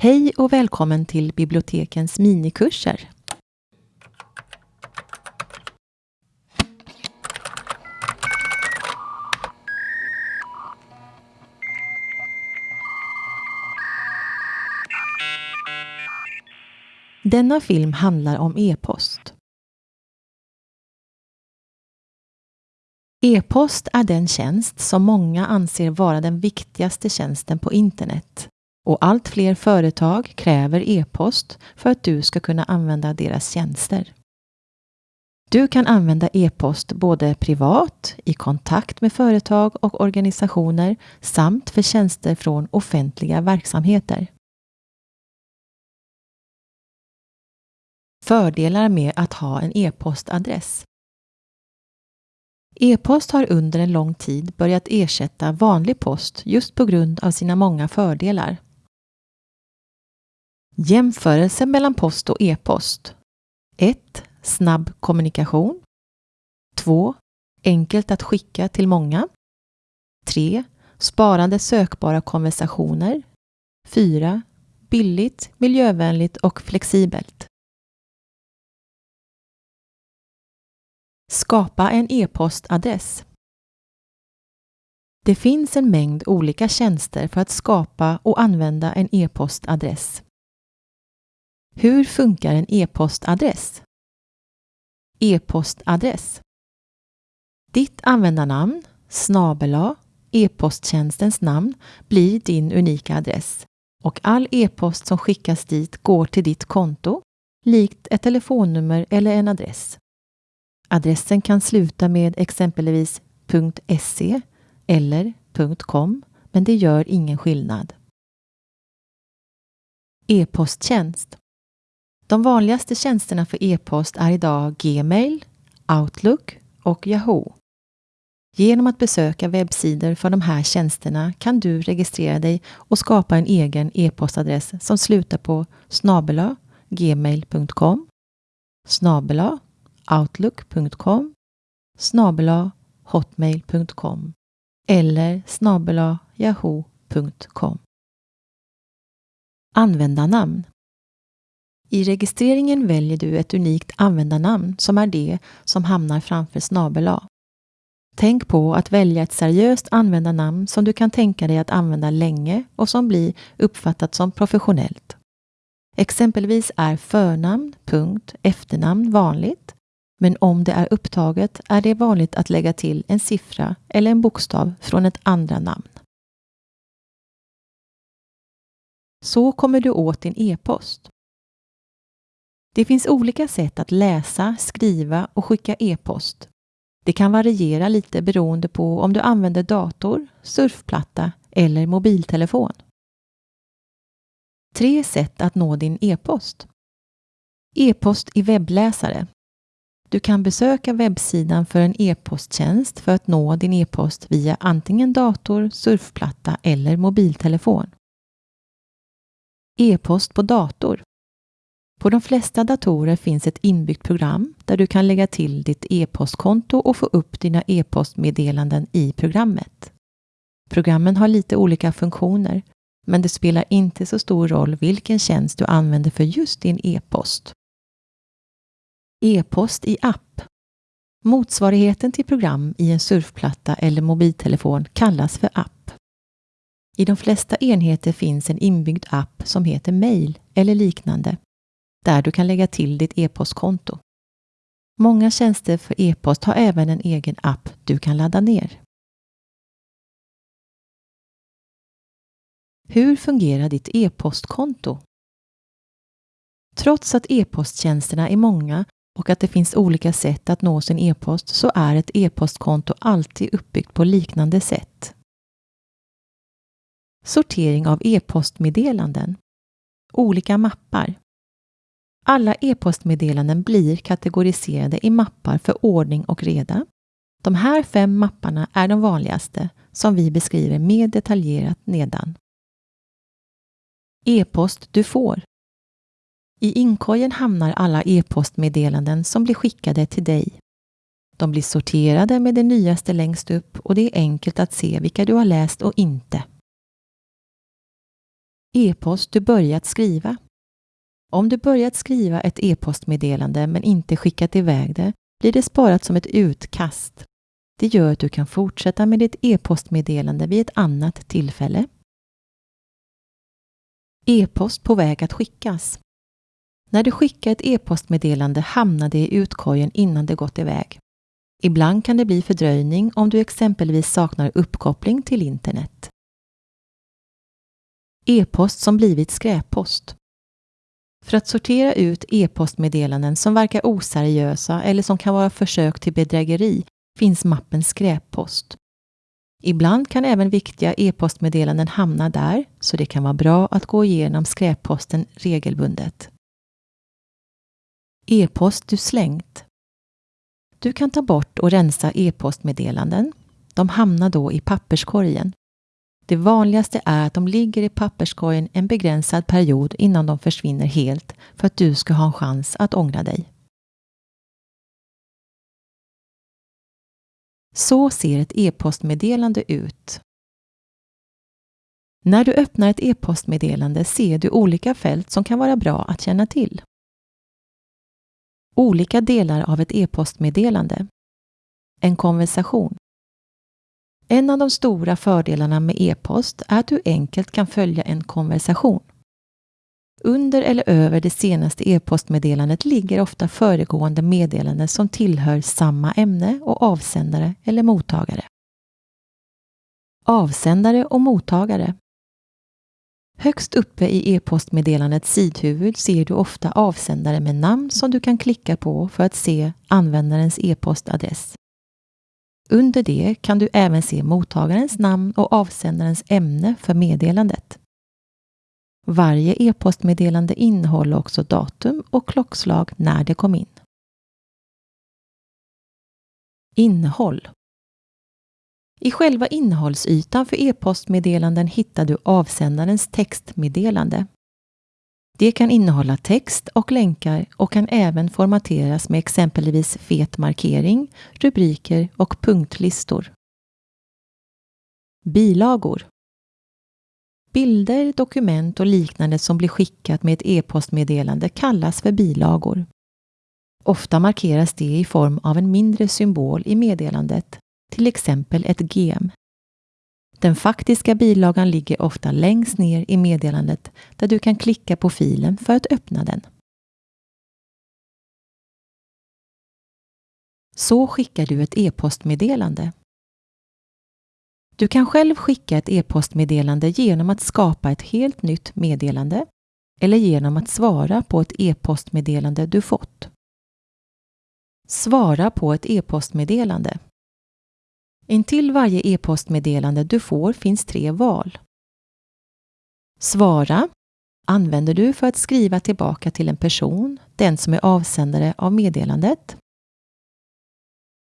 Hej och välkommen till bibliotekens minikurser. Denna film handlar om e-post. E-post är den tjänst som många anser vara den viktigaste tjänsten på internet och allt fler företag kräver e-post för att du ska kunna använda deras tjänster. Du kan använda e-post både privat, i kontakt med företag och organisationer samt för tjänster från offentliga verksamheter. Fördelar med att ha en e-postadress E-post har under en lång tid börjat ersätta vanlig post just på grund av sina många fördelar. Jämförelse mellan post och e-post 1. Snabb kommunikation 2. Enkelt att skicka till många 3. Sparande sökbara konversationer 4. Billigt, miljövänligt och flexibelt. Skapa en e-postadress. Det finns en mängd olika tjänster för att skapa och använda en e-postadress. Hur funkar en e-postadress? E-postadress Ditt användarnamn, snabela, e-posttjänstens namn blir din unika adress och all e-post som skickas dit går till ditt konto, likt ett telefonnummer eller en adress. Adressen kan sluta med exempelvis .se eller .com, men det gör ingen skillnad. E-posttjänst de vanligaste tjänsterna för e-post är idag Gmail, Outlook och Yahoo. Genom att besöka webbsidor för de här tjänsterna kan du registrera dig och skapa en egen e-postadress som slutar på snabela gmail.com snabela outlook.com snabela hotmail.com eller snabela yahoo.com. Användarnamn i registreringen väljer du ett unikt användarnamn som är det som hamnar framför snabel Tänk på att välja ett seriöst användarnamn som du kan tänka dig att använda länge och som blir uppfattat som professionellt. Exempelvis är förnamn, punkt, efternamn vanligt men om det är upptaget är det vanligt att lägga till en siffra eller en bokstav från ett andra namn. Så kommer du åt din e-post. Det finns olika sätt att läsa, skriva och skicka e-post. Det kan variera lite beroende på om du använder dator, surfplatta eller mobiltelefon. Tre sätt att nå din e-post. E-post i webbläsare du kan besöka webbsidan för en e-posttjänst för att nå din e-post via antingen dator, surfplatta eller mobiltelefon. E-post på dator. På de flesta datorer finns ett inbyggt program där du kan lägga till ditt e-postkonto och få upp dina e-postmeddelanden i programmet. Programmen har lite olika funktioner, men det spelar inte så stor roll vilken tjänst du använder för just din e-post. E-post i app. Motsvarigheten till program i en surfplatta eller mobiltelefon kallas för app. I de flesta enheter finns en inbyggd app som heter Mail eller liknande, där du kan lägga till ditt e-postkonto. Många tjänster för e-post har även en egen app du kan ladda ner. Hur fungerar ditt e-postkonto? Trots att e-posttjänsterna är många och att det finns olika sätt att nå sin e-post så är ett e-postkonto alltid uppbyggt på liknande sätt. Sortering av e-postmeddelanden. Olika mappar. Alla e-postmeddelanden blir kategoriserade i mappar för ordning och reda. De här fem mapparna är de vanligaste som vi beskriver mer detaljerat nedan. E-post du får i inkorgen hamnar alla e-postmeddelanden som blir skickade till dig. De blir sorterade med det nyaste längst upp och det är enkelt att se vilka du har läst och inte. E-post du börjat skriva. Om du börjat skriva ett e-postmeddelande men inte skickat iväg det blir det sparat som ett utkast. Det gör att du kan fortsätta med ditt e-postmeddelande vid ett annat tillfälle. E-post på väg att skickas. När du skickar ett e-postmeddelande hamnar det i utkorgen innan det gått iväg. Ibland kan det bli fördröjning om du exempelvis saknar uppkoppling till internet. E-post som blivit skräppost. För att sortera ut e-postmeddelanden som verkar oseriösa eller som kan vara försök till bedrägeri finns mappen skräppost. Ibland kan även viktiga e-postmeddelanden hamna där, så det kan vara bra att gå igenom skräpposten regelbundet. E-post du slängt. Du kan ta bort och rensa e-postmeddelanden. De hamnar då i papperskorgen. Det vanligaste är att de ligger i papperskorgen en begränsad period innan de försvinner helt för att du ska ha en chans att ångra dig. Så ser ett e-postmeddelande ut. När du öppnar ett e-postmeddelande ser du olika fält som kan vara bra att känna till. Olika delar av ett e-postmeddelande. En konversation. En av de stora fördelarna med e-post är att du enkelt kan följa en konversation. Under eller över det senaste e-postmeddelandet ligger ofta föregående meddelanden som tillhör samma ämne och avsändare eller mottagare. Avsändare och mottagare. Högst uppe i e-postmeddelandets sidhuvud ser du ofta avsändare med namn som du kan klicka på för att se användarens e-postadress. Under det kan du även se mottagarens namn och avsändarens ämne för meddelandet. Varje e-postmeddelande innehåller också datum och klockslag när det kom in. Innehåll I själva innehållsytan för e-postmeddelanden hittar du avsändarens textmeddelande. Det kan innehålla text och länkar och kan även formateras med exempelvis fet markering, rubriker och punktlistor. Bilagor Bilder, dokument och liknande som blir skickat med ett e-postmeddelande kallas för bilagor. Ofta markeras det i form av en mindre symbol i meddelandet, till exempel ett gem. Den faktiska bilagan ligger ofta längst ner i meddelandet där du kan klicka på filen för att öppna den. Så skickar du ett e-postmeddelande. Du kan själv skicka ett e-postmeddelande genom att skapa ett helt nytt meddelande eller genom att svara på ett e-postmeddelande du fått. Svara på ett e-postmeddelande. Intill varje e-postmeddelande du får finns tre val. Svara använder du för att skriva tillbaka till en person, den som är avsändare av meddelandet.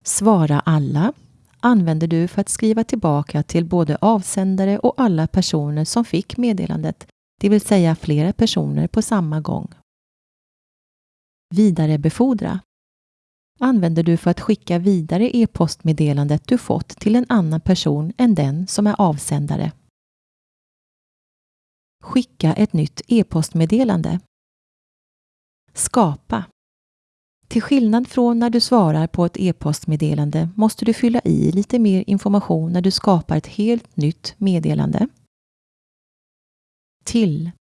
Svara alla använder du för att skriva tillbaka till både avsändare och alla personer som fick meddelandet, det vill säga flera personer på samma gång. Vidarebefordra använder du för att skicka vidare e-postmeddelandet du fått till en annan person än den som är avsändare. Skicka ett nytt e-postmeddelande. Skapa till skillnad från när du svarar på ett e-postmeddelande måste du fylla i lite mer information när du skapar ett helt nytt meddelande. Till.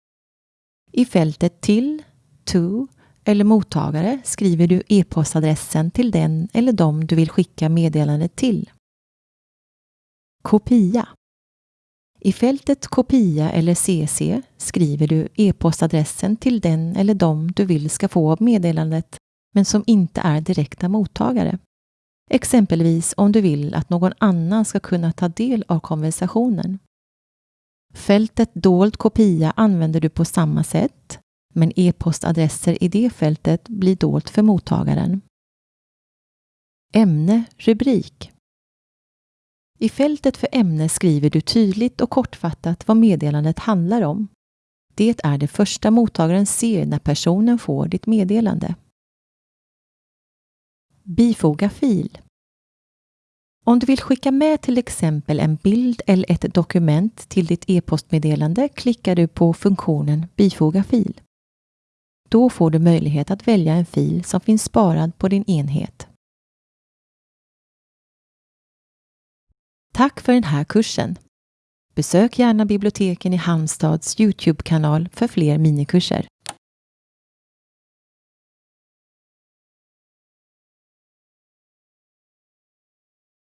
I fältet till, to eller mottagare skriver du e-postadressen till den eller dem du vill skicka meddelandet till. Kopia. I fältet kopia eller CC skriver du e-postadressen till den eller dem du vill ska få meddelandet men som inte är direkta mottagare. Exempelvis om du vill att någon annan ska kunna ta del av konversationen. Fältet dold kopia använder du på samma sätt, men e-postadresser i det fältet blir dolt för mottagaren. Ämne, rubrik. I fältet för ämne skriver du tydligt och kortfattat vad meddelandet handlar om. Det är det första mottagaren ser när personen får ditt meddelande. Bifoga fil. Om du vill skicka med till exempel en bild eller ett dokument till ditt e-postmeddelande klickar du på funktionen Bifoga fil. Då får du möjlighet att välja en fil som finns sparad på din enhet. Tack för den här kursen! Besök gärna biblioteken i Halmstads Youtube-kanal för fler minikurser.